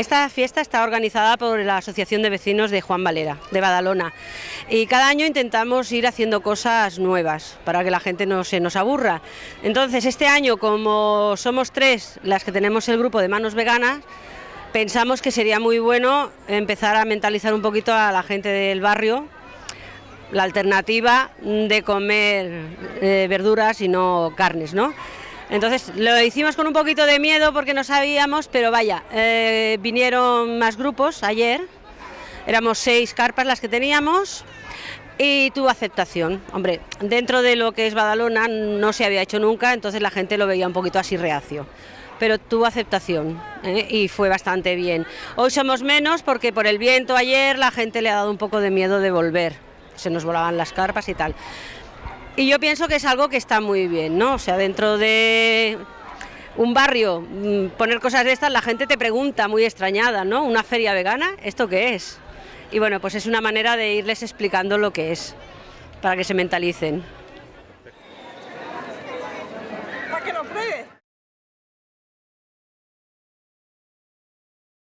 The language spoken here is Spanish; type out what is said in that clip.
esta fiesta está organizada por la Asociación de Vecinos de Juan Valera, de Badalona, y cada año intentamos ir haciendo cosas nuevas para que la gente no se nos aburra. Entonces, este año, como somos tres las que tenemos el grupo de manos veganas, pensamos que sería muy bueno empezar a mentalizar un poquito a la gente del barrio la alternativa de comer eh, verduras y no carnes, ¿no? Entonces lo hicimos con un poquito de miedo porque no sabíamos, pero vaya, eh, vinieron más grupos ayer, éramos seis carpas las que teníamos y tuvo aceptación. Hombre, dentro de lo que es Badalona no se había hecho nunca, entonces la gente lo veía un poquito así reacio pero tuvo aceptación ¿eh? y fue bastante bien. Hoy somos menos porque por el viento ayer la gente le ha dado un poco de miedo de volver, se nos volaban las carpas y tal. Y yo pienso que es algo que está muy bien, ¿no? O sea, dentro de un barrio, mm, poner cosas de estas, la gente te pregunta muy extrañada, ¿no? ¿Una feria vegana? ¿Esto qué es? Y bueno, pues es una manera de irles explicando lo que es, para que se mentalicen. Para que lo pruebe.